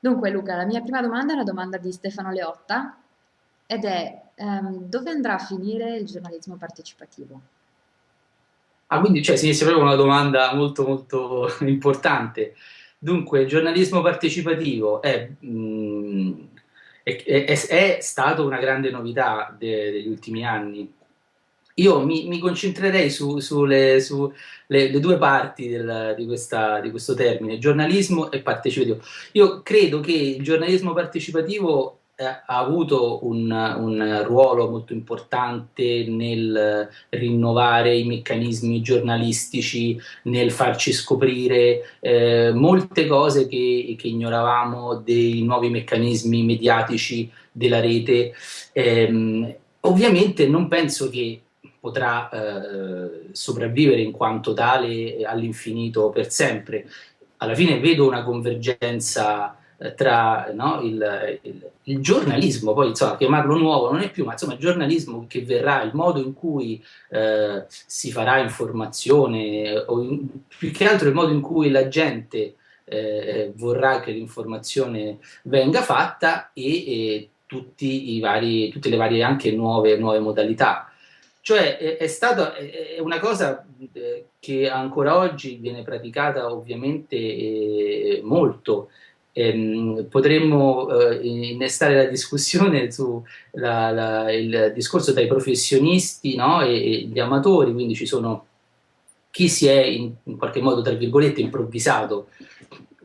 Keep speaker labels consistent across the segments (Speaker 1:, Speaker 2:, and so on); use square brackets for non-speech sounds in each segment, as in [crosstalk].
Speaker 1: Dunque Luca, la mia prima domanda è una domanda di Stefano Leotta ed è ehm, dove andrà a finire il giornalismo partecipativo?
Speaker 2: Ah, quindi cioè, sì, è proprio una domanda molto molto [laughs] importante. Dunque, il giornalismo partecipativo è, mh, è, è- è stato una grande novità de- degli ultimi anni. Io mi, mi concentrerei su- sulle su le due parti del- di questa- di questo termine, giornalismo e partecipativo. Io credo che il giornalismo partecipativo eh, ha avuto un, un ruolo molto importante nel rinnovare i meccanismi giornalistici, nel farci scoprire eh, molte cose che, che ignoravamo dei nuovi meccanismi mediatici della rete. Ehm, ovviamente non penso che potrà eh, sopravvivere in quanto tale all'infinito per sempre. Alla fine vedo una convergenza eh, tra no, il, il, il, giornalismo, poi insomma, chiamarlo nuovo non è più, ma insomma il giornalismo che verrà, il modo in cui eh, si farà informazione, o in, più che altro il modo in cui la gente eh, vorrà che l'informazione venga fatta e, e vari, tutte le varie anche nuove, nuove modalità. Cioè è, è stata è una cosa eh, che ancora oggi viene praticata ovviamente eh, molto. Ehm, potremmo eh, innestare la discussione sul discorso tra i professionisti no, e, e, gli amatori, quindi ci sono chi si è in, in qualche modo, tra virgolette, improvvisato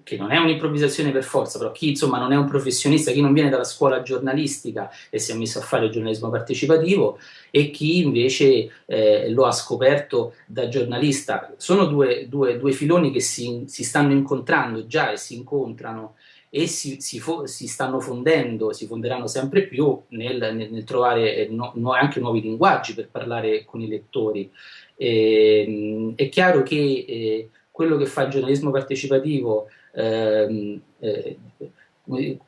Speaker 2: che non è un'improvvisazione per forza, però chi insomma non è un professionista, chi non viene dalla scuola giornalistica e si è messo a fare il giornalismo partecipativo e chi invece eh, lo ha scoperto da giornalista. Sono due, due, due filoni che si, si, stanno incontrando già e si incontrano e si, si, si, stanno fondendo, si fonderanno sempre più nel, nel, nel trovare eh, no, no, anche nuovi linguaggi per parlare con i lettori. E, è chiaro che eh, quello che fa il giornalismo partecipativo ehm, eh,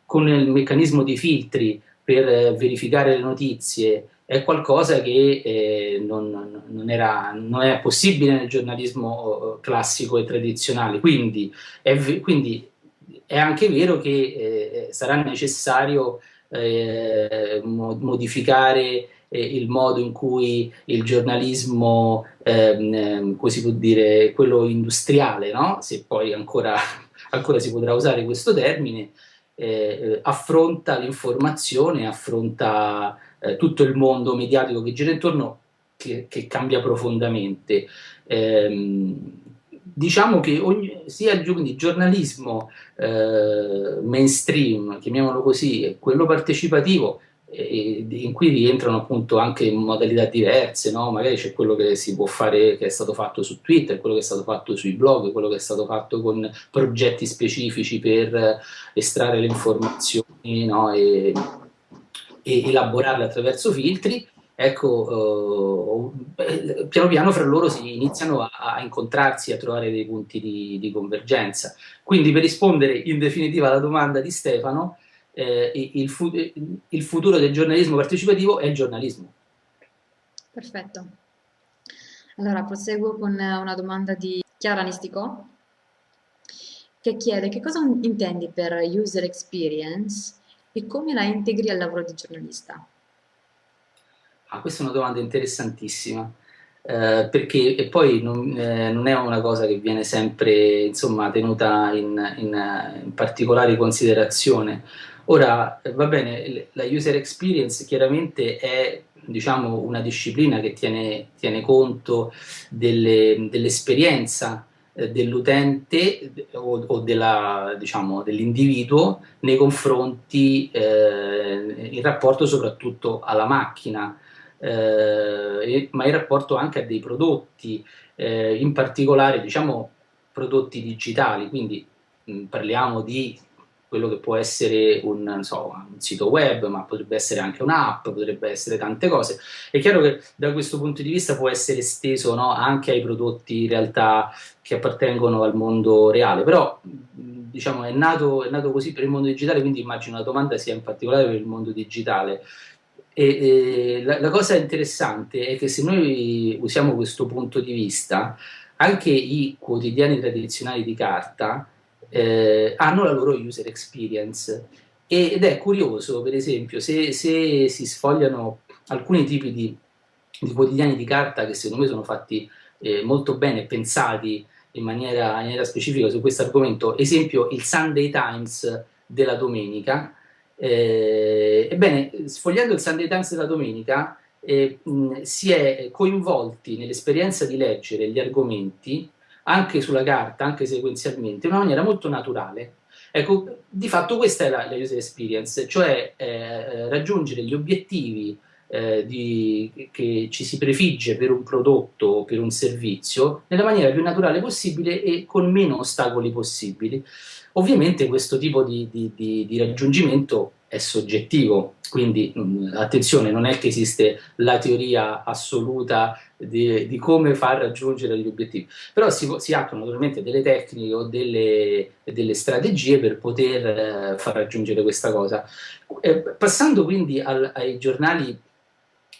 Speaker 2: con il meccanismo di filtri per verificare le notizie è qualcosa che eh, non, non, era, non, è possibile nel giornalismo eh, classico e tradizionale. Quindi è, quindi è anche vero che eh, sarà necessario eh, modificare eh, il modo in cui il giornalismo, ehm, come si può dire, quello industriale, no? se poi ancora ancora si potrà usare questo termine, eh, eh, affronta l'informazione, affronta eh, tutto il mondo mediatico che gira intorno, che, che cambia profondamente. Eh, diciamo che ogni, sia il giornalismo eh, mainstream, chiamiamolo così, quello partecipativo, in cui rientrano appunto anche modalità diverse, no? magari c'è quello che si può fare, che è stato fatto su Twitter, quello che è stato fatto sui blog, quello che è stato fatto con progetti specifici per estrarre le informazioni no? e, e, elaborarle attraverso filtri, ecco, eh, piano piano fra loro si iniziano a, a, incontrarsi, a trovare dei punti di, di convergenza. Quindi per rispondere in definitiva alla domanda di Stefano, eh, il, fu il, futuro del giornalismo partecipativo è il giornalismo.
Speaker 1: Perfetto. Allora proseguo con una domanda di Chiara Nisticò che chiede che cosa intendi per user experience e come la integri al lavoro di giornalista?
Speaker 2: Ah, questa è una domanda interessantissima. Eh, perché e poi non, eh, non, è una cosa che viene sempre insomma, tenuta in, in, in particolare considerazione. Ora, eh, va bene, la user experience chiaramente è diciamo, una disciplina che tiene, tiene conto dell'esperienza dell eh, dell'utente o, o diciamo, dell'individuo nei confronti, eh, in rapporto soprattutto alla macchina, eh, ma in rapporto anche a dei prodotti, eh, in particolare diciamo, prodotti digitali, quindi mh, parliamo di quello che può essere un, so, un, sito web, ma potrebbe essere anche un'app, potrebbe essere tante cose. È chiaro che da questo punto di vista può essere esteso no, anche ai prodotti in realtà che appartengono al mondo reale, però diciamo è nato, è nato così per il mondo digitale, quindi immagino la domanda sia in particolare per il mondo digitale. E, e la, la cosa interessante è che se noi usiamo questo punto di vista, anche i quotidiani tradizionali di carta eh, hanno la loro user experience. Ed è curioso, per esempio, se, se si sfogliano alcuni tipi di, di, quotidiani di carta che secondo me sono fatti eh, molto bene, pensati in maniera, in maniera specifica su questo argomento, esempio il Sunday Times della domenica, eh, ebbene, sfogliando il Sunday Times della domenica, eh, mh, si è coinvolti nell'esperienza di leggere gli argomenti, anche sulla carta, anche sequenzialmente, in una maniera molto naturale. Ecco, di fatto questa è la, la user experience, cioè eh, raggiungere gli obiettivi eh, di, che ci si prefigge per un prodotto o per un servizio nella maniera più naturale possibile e con meno ostacoli possibili. Ovviamente questo tipo di, di, di, raggiungimento è soggettivo, quindi mm, attenzione, non è che esiste la teoria assoluta di, di come far raggiungere gli obiettivi, però si, si attuano naturalmente delle tecniche o delle, delle strategie per poter eh, far raggiungere questa cosa. Eh, passando quindi al, ai giornali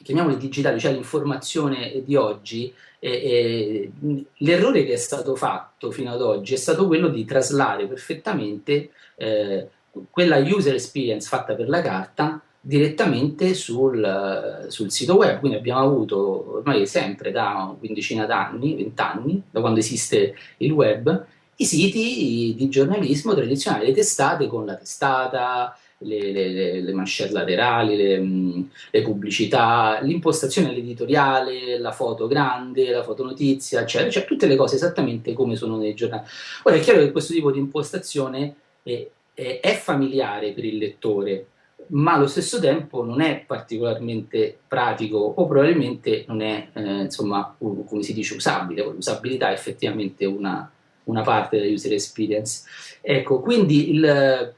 Speaker 2: chiamiamoli digitali, cioè l'informazione di oggi, eh, eh, l'errore che è stato fatto fino ad oggi è stato quello di traslare perfettamente eh, quella user experience fatta per la carta direttamente sul, sul, sito web, quindi abbiamo avuto ormai sempre da quindicina d'anni, vent'anni, da quando esiste il web, i siti di giornalismo tradizionali, le testate con la testata, le, le, le manchette laterali, le, mm, le pubblicità, l'impostazione editoriale, la foto grande, la fotonotizia, eccetera, cioè tutte le cose esattamente come sono nei giornali. Ora è chiaro che questo tipo di impostazione è, è, è familiare per il lettore, ma allo stesso tempo non è particolarmente pratico o probabilmente non è, eh, insomma, come si dice, usabile. L'usabilità è effettivamente una, una parte della user experience. Ecco, quindi il,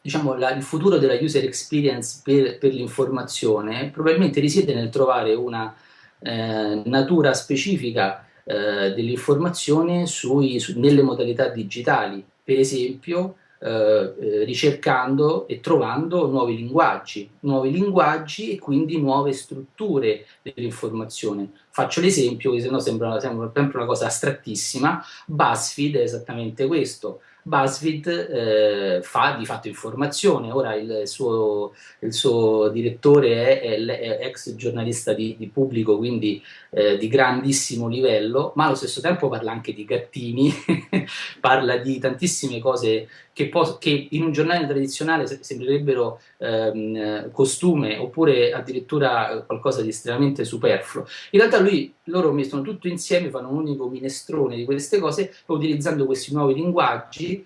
Speaker 2: diciamo, la, il futuro della user experience per, per l'informazione probabilmente risiede nel trovare una eh, natura specifica eh, dell'informazione su, nelle modalità digitali, per esempio eh, eh, ricercando e trovando nuovi linguaggi, nuovi linguaggi e quindi nuove strutture dell'informazione. Faccio l'esempio, che se no sembra, sembra sempre una cosa astrattissima, BuzzFeed è esattamente questo, BuzzFeed eh, fa di fatto informazione, ora il suo, il suo direttore è, è, è, ex giornalista di, di pubblico, quindi eh, di grandissimo livello, ma allo stesso tempo parla anche di gattini, [laughs] parla di tantissime cose che, che, in un giornale tradizionale sembrerebbero ehm, costume oppure addirittura qualcosa di estremamente superfluo. In realtà lui, loro mettono tutto insieme, fanno un unico minestrone di queste cose, utilizzando questi nuovi linguaggi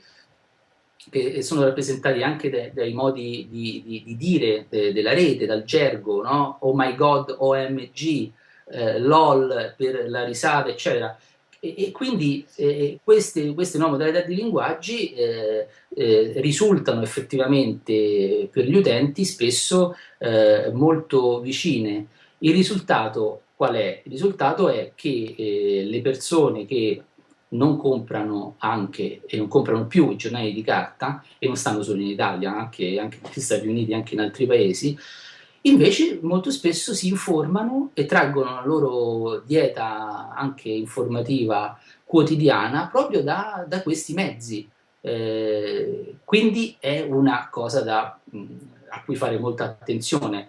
Speaker 2: che sono rappresentati anche dai, modi di, di, di dire de, della rete, dal gergo, no? oh my god, OMG, eh, LOL per la risata, eccetera. E, e quindi eh, queste, queste, nuove modalità di linguaggi eh, eh, risultano effettivamente per gli utenti spesso eh, molto vicine. Il risultato qual è? Il risultato è che eh, le persone che non comprano anche e non comprano più i giornali di carta e non stanno solo in Italia, anche, anche negli Stati Uniti, anche in altri paesi, invece molto spesso si informano e traggono la loro dieta anche informativa quotidiana proprio da, da questi mezzi. Eh, quindi è una cosa da, a cui fare molta attenzione,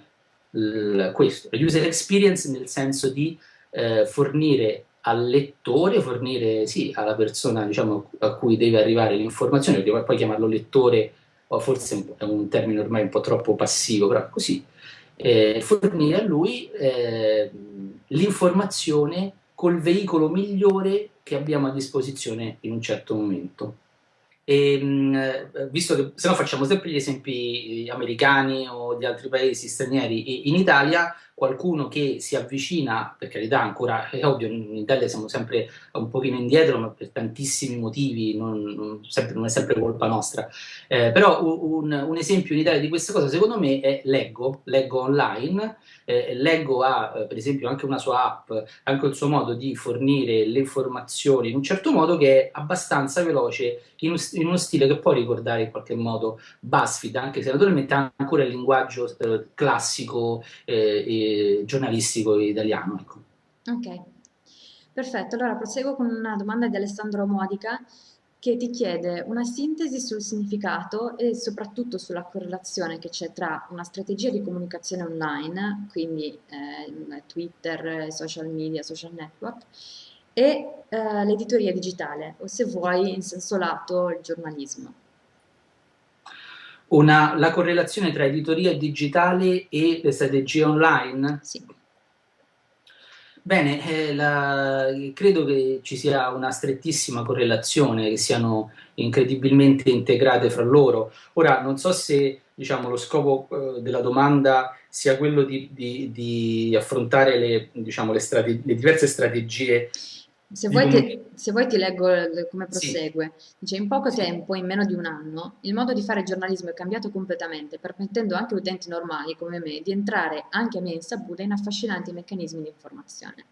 Speaker 2: l, questo, user experience nel senso di eh, fornire al lettore, fornire sì, alla persona diciamo, a cui deve arrivare l'informazione, perché poi chiamarlo lettore o forse è un termine ormai un po' troppo passivo, però così, eh, fornire a lui eh, l'informazione col veicolo migliore che abbiamo a disposizione in un certo momento. E, visto che se no facciamo sempre gli esempi americani o di altri paesi stranieri, in Italia qualcuno che si avvicina, per carità ancora è ovvio, in Italia siamo sempre un pochino indietro, ma per tantissimi motivi, non, non, sempre, non è sempre colpa nostra, eh, però un, un, esempio in Italia di questa cosa secondo me è Leggo, Leggo Online, eh, Leggo ha eh, per esempio anche una sua app, anche il suo modo di fornire le informazioni in un certo modo che è abbastanza veloce, in, in uno stile che può ricordare in qualche modo BuzzFeed, anche se naturalmente ha ancora il linguaggio eh, classico eh, giornalistico italiano. Ecco.
Speaker 1: Ok, perfetto. Allora proseguo con una domanda di Alessandro Modica che ti chiede una sintesi sul significato e soprattutto sulla correlazione che c'è tra una strategia di comunicazione online, quindi eh, Twitter, social media, social network, e eh, l'editoria digitale, o se vuoi in senso lato il giornalismo.
Speaker 2: Una, la correlazione tra editoria digitale e le strategie online?
Speaker 1: Sì.
Speaker 2: Bene, eh, la, credo che ci sia una strettissima correlazione, che siano incredibilmente integrate fra loro. Ora, non so se diciamo, lo scopo eh, della domanda sia quello di, di, di affrontare le, diciamo, le, le diverse strategie
Speaker 1: se vuoi, ti, se vuoi ti leggo come prosegue. Sì. Dice, in poco tempo, in meno di un anno, il modo di fare giornalismo è cambiato completamente, permettendo anche a utenti normali come me di entrare anche a mia insaputa in affascinanti meccanismi di informazione.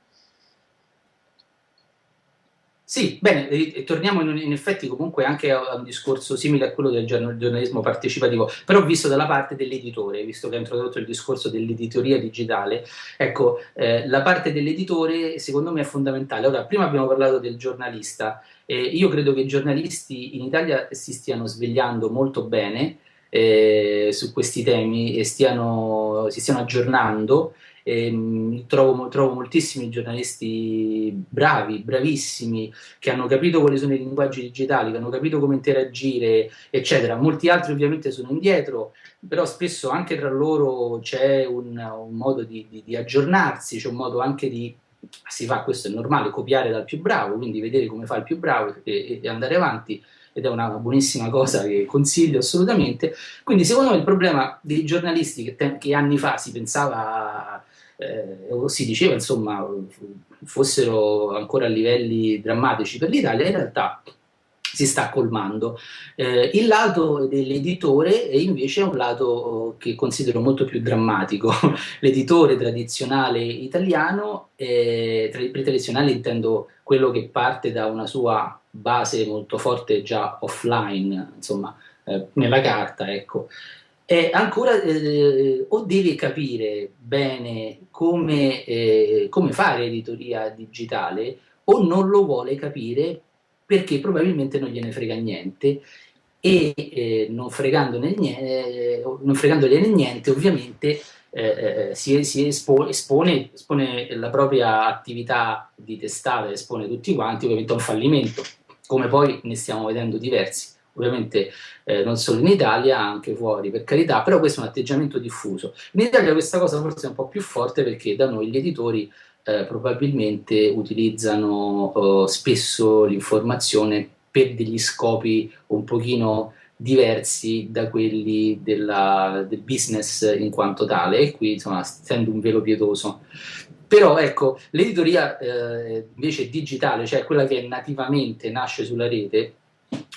Speaker 2: Sì, bene, e torniamo in, in, effetti comunque anche a, un discorso simile a quello del giornalismo partecipativo, però visto dalla parte dell'editore, visto che ha introdotto il discorso dell'editoria digitale, ecco, eh, la parte dell'editore secondo me è fondamentale. Ora, prima abbiamo parlato del giornalista, eh, io credo che i giornalisti in Italia si stiano svegliando molto bene eh, su questi temi e stiano, si stiano aggiornando eh, trovo, trovo, moltissimi giornalisti bravi, bravissimi, che hanno capito quali sono i linguaggi digitali, che hanno capito come interagire, eccetera. Molti altri ovviamente sono indietro, però spesso anche tra loro c'è un, un, modo di, di, di aggiornarsi, c'è un modo anche di si fa, questo è normale, copiare dal più bravo, quindi vedere come fa il più bravo e, e andare avanti ed è una buonissima cosa che consiglio assolutamente. Quindi secondo me il problema dei giornalisti che, che anni fa si pensava eh, si diceva insomma fossero ancora a livelli drammatici per l'Italia, in realtà si sta colmando. Eh, il lato dell'editore invece è un lato che considero molto più drammatico. [laughs] L'editore tradizionale italiano, eh, tradizionale intendo quello che parte da una sua base molto forte già offline, insomma, eh, nella carta, ecco, è ancora eh, o deve capire bene come, eh, come, fare editoria digitale o non lo vuole capire perché probabilmente non gliene frega niente. E eh, non, niente, non, fregandogliene niente ovviamente eh, eh, si, si espo, espone, espone, la propria attività di testata, espone tutti quanti ovviamente a un fallimento come poi ne stiamo vedendo diversi ovviamente eh, non solo in Italia, anche fuori per carità, però questo è un atteggiamento diffuso. In Italia questa cosa forse è un po' più forte perché da noi gli editori eh, probabilmente utilizzano eh, spesso l'informazione per degli scopi un pochino diversi da quelli della, del business in quanto tale e qui insomma stendo un velo pietoso però ecco l'editoria eh, invece digitale cioè quella che nativamente nasce sulla rete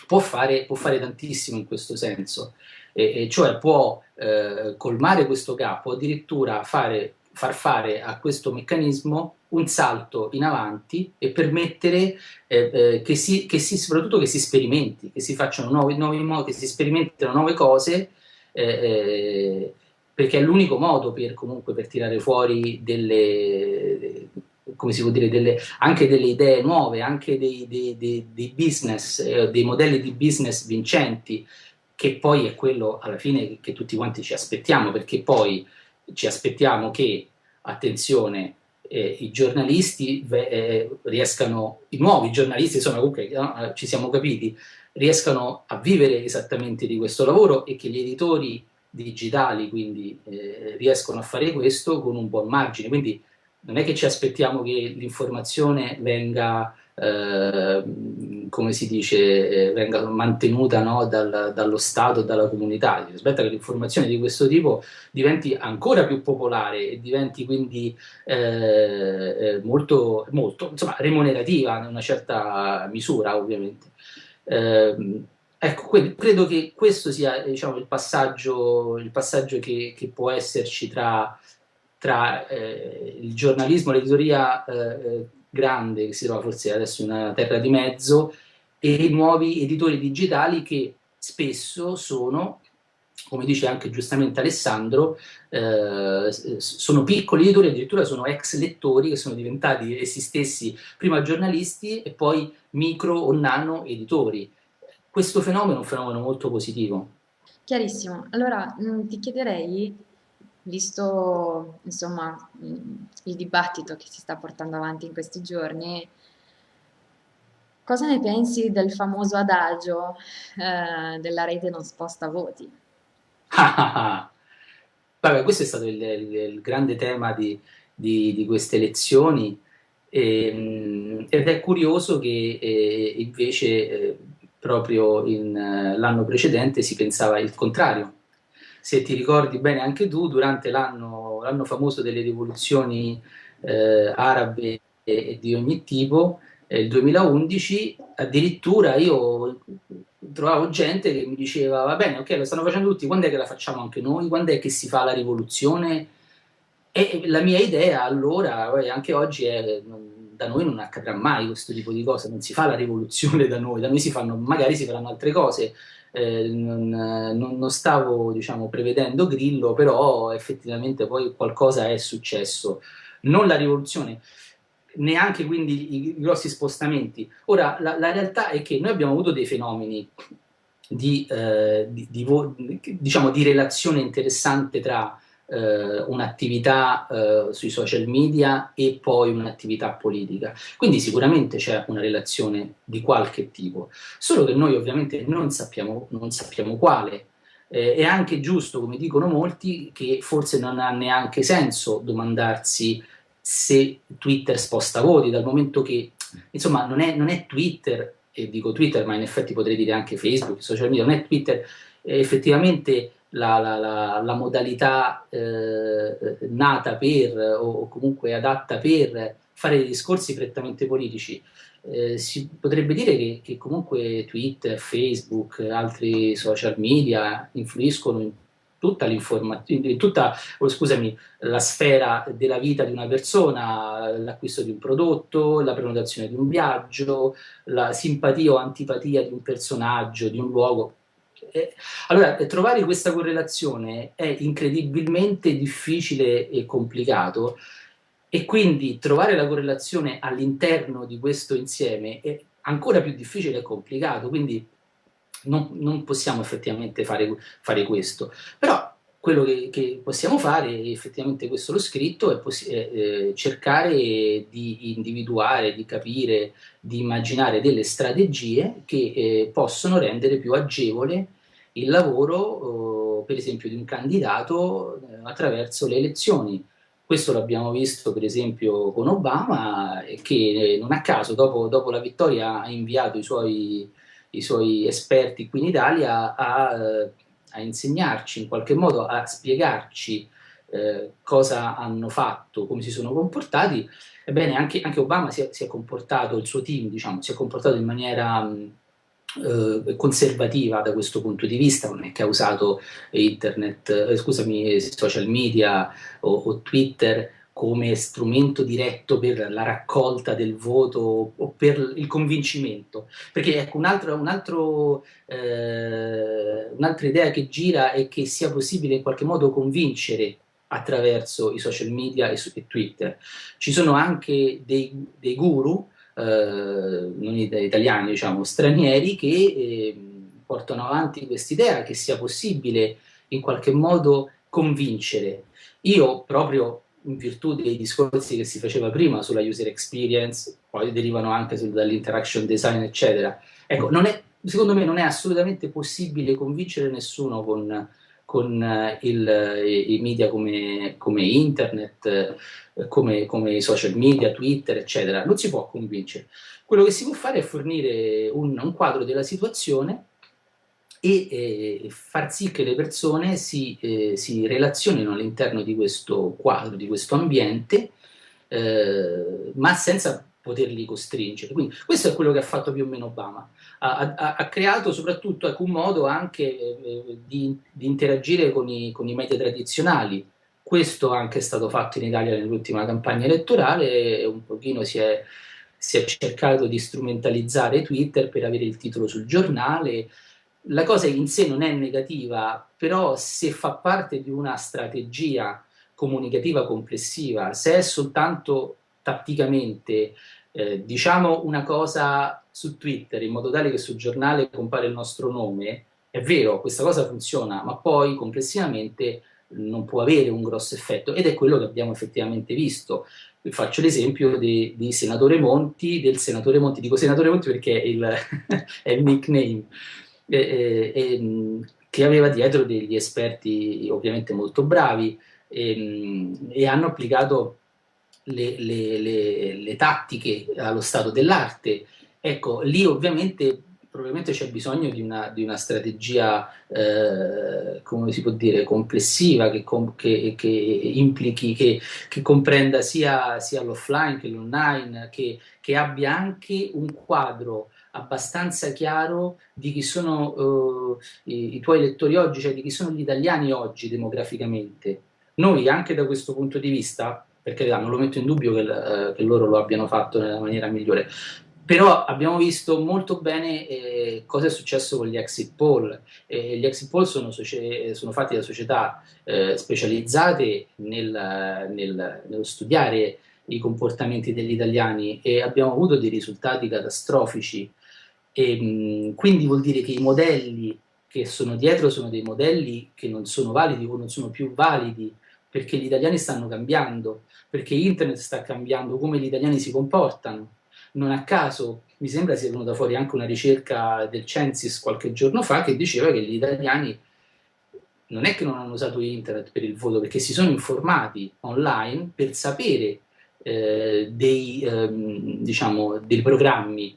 Speaker 2: può fare, può fare tantissimo in questo senso, e, e cioè può eh, colmare questo gap, o addirittura fare, far fare a questo meccanismo un salto in avanti e permettere eh, eh, che, si, che si, soprattutto che si sperimenti, che si facciano nuovi, nuovi modi, che si sperimentino nuove cose, eh, eh, perché è l'unico modo per comunque per tirare fuori delle, come si può dire, delle, anche delle idee nuove, anche dei, dei, dei, dei business, eh, dei modelli di business vincenti, che poi è quello alla fine che, tutti quanti ci aspettiamo, perché poi ci aspettiamo che, attenzione, eh, i giornalisti eh, riescano, i nuovi giornalisti, insomma comunque no, ci siamo capiti, riescano a vivere esattamente di questo lavoro e che gli editori digitali quindi eh, riescono a fare questo con un buon margine, quindi non è che ci aspettiamo che l'informazione venga, eh, come si dice, venga mantenuta no, dal, dallo Stato dalla comunità, si aspetta che l'informazione di questo tipo diventi ancora più popolare e diventi quindi eh, eh molto, molto insomma, remunerativa in una certa misura ovviamente. Eh, ecco, credo che questo sia diciamo, il passaggio, il passaggio che, che può esserci tra tra eh, il giornalismo, l'editoria eh, eh, grande, che si trova forse adesso in una terra di mezzo, e i nuovi editori digitali che spesso sono, come dice anche giustamente Alessandro, eh, sono piccoli editori, addirittura sono ex lettori che sono diventati essi stessi prima giornalisti e poi micro o nano editori. questo fenomeno è un fenomeno molto positivo.
Speaker 1: Chiarissimo. Allora mm, ti chiederei, visto insomma mm, il dibattito che si sta portando avanti in questi giorni, cosa ne pensi del famoso adagio eh, della rete non sposta voti? [laughs]
Speaker 2: Vabbè, questo è stato il, il, il grande tema di, di, di queste elezioni e, ehm, ed è curioso che eh, invece eh, proprio eh, l'anno precedente si pensava il contrario. Se ti ricordi bene anche tu, durante l'anno famoso delle rivoluzioni eh, arabe e, di ogni tipo, eh, il 2011, addirittura io trovavo gente che mi diceva va bene, ok, lo stanno facendo tutti, quando è che la facciamo anche noi? Quando è che si fa la rivoluzione? E la mia idea allora, anche oggi, è da noi non accadrà mai questo tipo di cose, non si fa la rivoluzione da noi, da noi si fanno, magari si faranno altre cose. Eh, non, non, non, stavo diciamo, prevedendo Grillo, però effettivamente poi qualcosa è successo. Non la rivoluzione, neanche quindi i, grossi spostamenti. Ora, la, la, realtà è che noi abbiamo avuto dei fenomeni di, eh, di, di, diciamo, di relazione interessante tra eh, un'attività eh, sui social media e poi un'attività politica. Quindi sicuramente c'è una relazione di qualche tipo, solo che noi ovviamente non sappiamo, non sappiamo quale. Eh, è anche giusto, come dicono molti, che forse non ha neanche senso domandarsi se Twitter sposta voti, dal momento che insomma non è, non è Twitter, e dico Twitter ma in effetti potrei dire anche Facebook, social media, non è Twitter, effettivamente la, la, la, la modalità eh, nata per o comunque adatta per fare dei discorsi prettamente politici. Eh, si potrebbe dire che, che, comunque Twitter, Facebook, altri social media influiscono in tutta l'informazione, in tutta oh, scusami, la sfera della vita di una persona, l'acquisto di un prodotto, la prenotazione di un viaggio, la simpatia o antipatia di un personaggio, di un luogo, allora, trovare questa correlazione è incredibilmente difficile e complicato e quindi trovare la correlazione all'interno di questo insieme è ancora più difficile e complicato, quindi non, non possiamo effettivamente fare, fare, questo. Però quello che, che, possiamo fare, effettivamente questo l'ho scritto, è, è eh, cercare di individuare, di capire, di immaginare delle strategie che eh, possono rendere più agevole il lavoro, eh, per esempio, di un candidato eh, attraverso le elezioni. Questo l'abbiamo visto per esempio con Obama, che non a caso dopo, dopo la vittoria ha inviato i suoi, i suoi, esperti qui in Italia a, a, insegnarci, in qualche modo a spiegarci eh, cosa hanno fatto, come si sono comportati. Ebbene, anche, anche Obama si è, si è, comportato, il suo team diciamo, si è comportato in maniera... Mh, eh, conservativa da questo punto di vista, non è che ha usato internet, eh, scusami, social media o, o, Twitter come strumento diretto per la raccolta del voto o per il convincimento. Perché ecco, un altro, un eh, un'altra idea che gira è che sia possibile in qualche modo convincere attraverso i social media e, e Twitter. Ci sono anche dei, dei guru eh, non italiani, diciamo, stranieri che eh, portano avanti quest'idea che sia possibile in qualche modo convincere. Io proprio in virtù dei discorsi che si faceva prima sulla user experience, poi derivano anche dall'interaction design, eccetera. Ecco, è, secondo me non è assolutamente possibile convincere nessuno con con eh, il, i media come, come internet, eh, come, come, i social media, Twitter, eccetera, non si può convincere. Quello che si può fare è fornire un, un quadro della situazione e eh, far sì che le persone si, eh, si relazionino all'interno di questo quadro, di questo ambiente, eh, ma senza poterli costringere. Quindi questo è quello che ha fatto più o meno Obama. Ha, ha, ha creato soprattutto ecco, un modo anche eh, di, di, interagire con i, con i, media tradizionali. Questo anche è stato fatto in Italia nell'ultima campagna elettorale un pochino si è, si è cercato di strumentalizzare Twitter per avere il titolo sul giornale. La cosa in sé non è negativa, però se fa parte di una strategia comunicativa complessiva, se è soltanto tatticamente eh, diciamo una cosa su Twitter in modo tale che sul giornale compare il nostro nome, è vero, questa cosa funziona, ma poi complessivamente non può avere un grosso effetto ed è quello che abbiamo effettivamente visto. Faccio l'esempio di, di, senatore Monti, del senatore Monti, dico senatore Monti perché è il, [laughs] è il nickname, eh, eh, che aveva dietro degli esperti ovviamente molto bravi e, e hanno applicato le, le, le, le tattiche allo stato dell'arte. Ecco, lì ovviamente probabilmente c'è bisogno di una, di una strategia, eh, come si può dire, complessiva, che, che, che implichi, che, che, comprenda sia, sia l'offline che l'online, che, abbia anche un quadro abbastanza chiaro di chi sono uh, i, i, tuoi lettori oggi, cioè di chi sono gli italiani oggi demograficamente. Noi anche da questo punto di vista, perché non lo metto in dubbio che, uh, che loro lo abbiano fatto nella maniera migliore, però abbiamo visto molto bene eh, cosa è successo con gli exit poll. Eh, gli exit poll sono, sono fatti da società eh, specializzate nel, nel, nello studiare i comportamenti degli italiani e abbiamo avuto dei risultati catastrofici. E, mh, quindi vuol dire che i modelli che sono dietro sono dei modelli che non sono validi o non sono più validi perché gli italiani stanno cambiando, perché internet sta cambiando come gli italiani si comportano non a caso mi sembra sia venuta fuori anche una ricerca del Censis qualche giorno fa che diceva che gli italiani non è che non hanno usato internet per il voto, perché si sono informati online per sapere eh, dei, ehm, diciamo, dei programmi.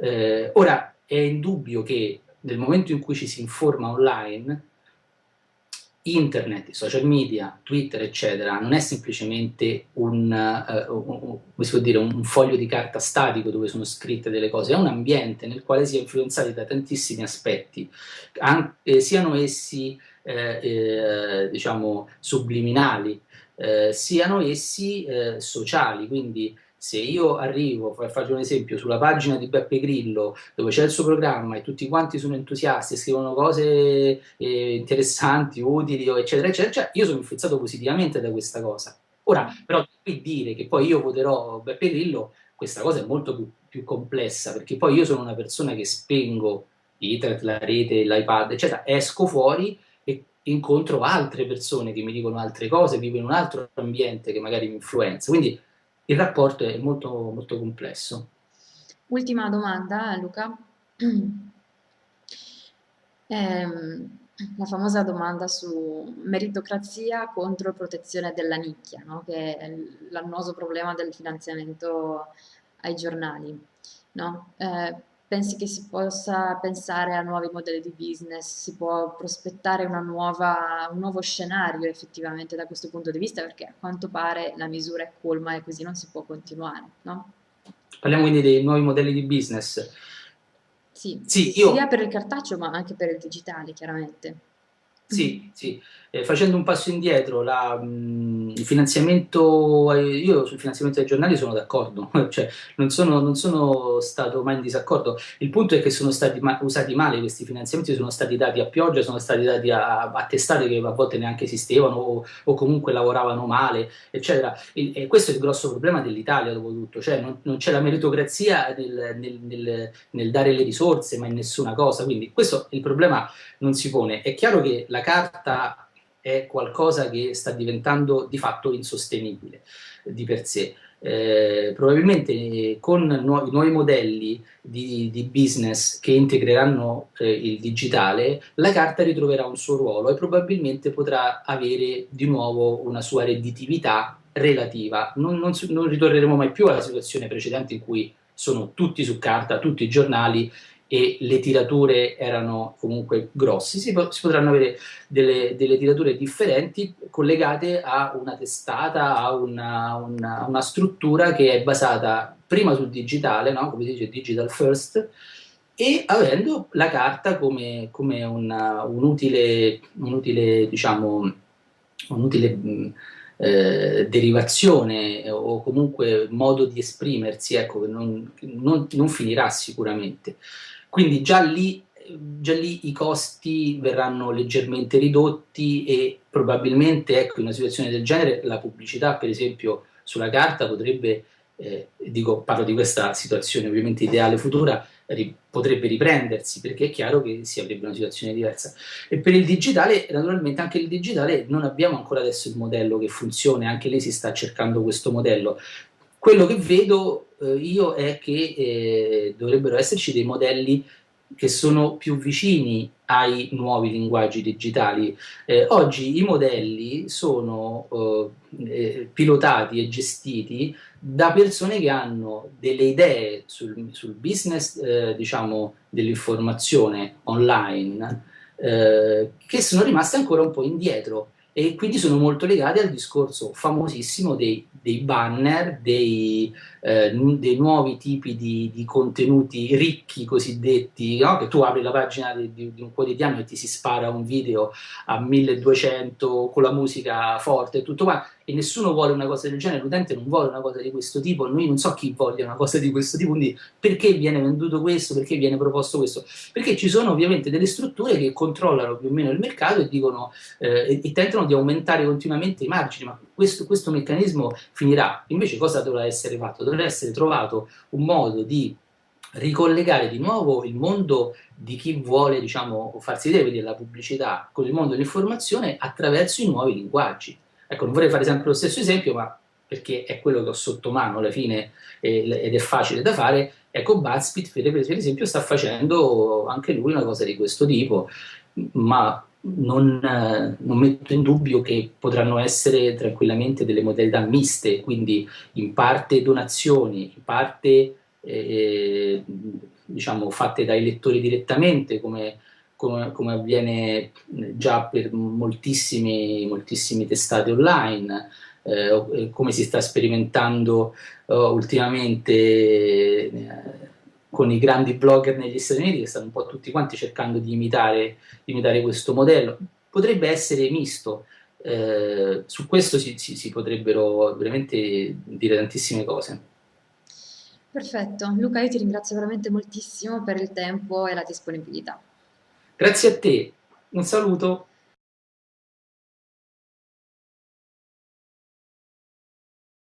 Speaker 2: Eh, ora, è indubbio che nel momento in cui ci si informa online, internet, social media, Twitter, eccetera, non è semplicemente un, uh, un, un, dire, un, foglio di carta statico dove sono scritte delle cose, è un ambiente nel quale si è influenzati da tantissimi aspetti, anche, siano essi eh, eh, diciamo subliminali, eh, siano essi eh, sociali, quindi se io arrivo, faccio un esempio, sulla pagina di Beppe Grillo dove c'è il suo programma e tutti quanti sono entusiasti scrivono cose eh, interessanti, utili, eccetera, eccetera, cioè io sono influenzato positivamente da questa cosa. Ora, però, qui dire che poi io voterò Beppe Grillo, questa cosa è molto più, più complessa, perché poi io sono una persona che spengo internet, la rete, l'iPad, eccetera, esco fuori e incontro altre persone che mi dicono altre cose, vivo in un altro ambiente che magari mi influenza. Quindi il rapporto è molto, molto complesso.
Speaker 1: Ultima domanda, Luca. [clears throat] Ehm, la famosa domanda su meritocrazia contro protezione della nicchia, no? che è l'annoso problema del finanziamento ai giornali. No? Eh, pensi che si possa pensare a nuovi modelli di business, si può prospettare nuova, un nuovo scenario effettivamente da questo punto di vista, perché a quanto pare la misura è colma e così non si può continuare, no?
Speaker 2: Parliamo quindi dei nuovi modelli di business.
Speaker 1: Sì, sì io... sia per il cartaceo ma anche per il digitale, chiaramente.
Speaker 2: Sì, sì. Eh, facendo un passo indietro, la, mh, il finanziamento, io sul finanziamento dei giornali sono d'accordo, [laughs] cioè non sono, non sono, stato mai in disaccordo. Il punto è che sono stati ma usati male questi finanziamenti, sono stati dati a pioggia, sono stati dati a, a testate che a volte neanche esistevano o, o comunque lavoravano male, eccetera. E, e, questo è il grosso problema dell'Italia, dopo tutto, cioè non, non c'è la meritocrazia nel, nel, nel, nel dare le risorse, ma in nessuna cosa. Quindi questo il problema non si pone. È chiaro che la carta è qualcosa che sta diventando di fatto insostenibile di per sé. Eh, probabilmente con nuovi, nuovi modelli di, di, business che integreranno eh, il digitale, la carta ritroverà un suo ruolo e probabilmente potrà avere di nuovo una sua redditività relativa. Non, non, non ritorneremo mai più alla situazione precedente in cui sono tutti su carta, tutti i giornali e le tirature erano comunque grossi, si, po si potranno avere delle, delle, tirature differenti collegate a una testata, a una, una, una, struttura che è basata prima sul digitale, no? come si dice digital first, e avendo la carta come, come una, un utile, un utile, diciamo, un utile eh, derivazione o comunque modo di esprimersi, ecco, non, non, non finirà sicuramente. Quindi già lì, già lì i costi verranno leggermente ridotti e probabilmente ecco, in una situazione del genere la pubblicità per esempio sulla carta potrebbe eh, dico, parlo di questa situazione ovviamente ideale futura, ri potrebbe riprendersi perché è chiaro che si avrebbe una situazione diversa. E per il digitale, naturalmente anche il digitale non abbiamo ancora adesso il modello che funziona, anche lei si sta cercando questo modello. Quello che vedo eh, io è che eh, dovrebbero esserci dei modelli che sono più vicini ai nuovi linguaggi digitali. Eh, oggi i modelli sono eh, eh, pilotati e gestiti da persone che hanno delle idee sul, sul business eh, diciamo, dell'informazione online eh, che sono rimaste ancora un po' indietro e quindi sono molto legate al discorso famosissimo dei, dei banner, dei, eh, dei, nuovi tipi di, di contenuti ricchi cosiddetti, no? che tu apri la pagina di, di, di, un quotidiano e ti si spara un video a 1200 con la musica forte e tutto quanto, e nessuno vuole una cosa del genere, l'utente non vuole una cosa di questo tipo, noi non so chi voglia una cosa di questo tipo, quindi perché viene venduto questo, perché viene proposto questo? Perché ci sono ovviamente delle strutture che controllano più o meno il mercato e dicono eh, e, tentano di aumentare continuamente i margini, ma questo, questo meccanismo finirà. Invece cosa dovrà essere fatto? Dovrà essere trovato un modo di ricollegare di nuovo il mondo di chi vuole diciamo, farsi vedere la pubblicità con il mondo dell'informazione attraverso i nuovi linguaggi. Ecco, non vorrei fare sempre lo stesso esempio, ma perché è quello che ho sotto mano alla fine eh, ed è facile da fare, ecco BuzzFeed per esempio sta facendo anche lui una cosa di questo tipo, ma non, eh, non, metto in dubbio che potranno essere tranquillamente delle modalità miste, quindi in parte donazioni, in parte eh, diciamo, fatte dai lettori direttamente, come come, come avviene già per moltissimi, moltissimi testate online, eh, come si sta sperimentando uh, ultimamente eh, con i grandi blogger negli Stati Uniti che stanno un po' tutti quanti cercando di imitare, di imitare questo modello. Potrebbe essere misto, eh, su questo si, si, si potrebbero veramente dire tantissime cose.
Speaker 1: Perfetto, Luca io ti ringrazio veramente moltissimo per il tempo e la disponibilità.
Speaker 2: Grazie a te, un saluto.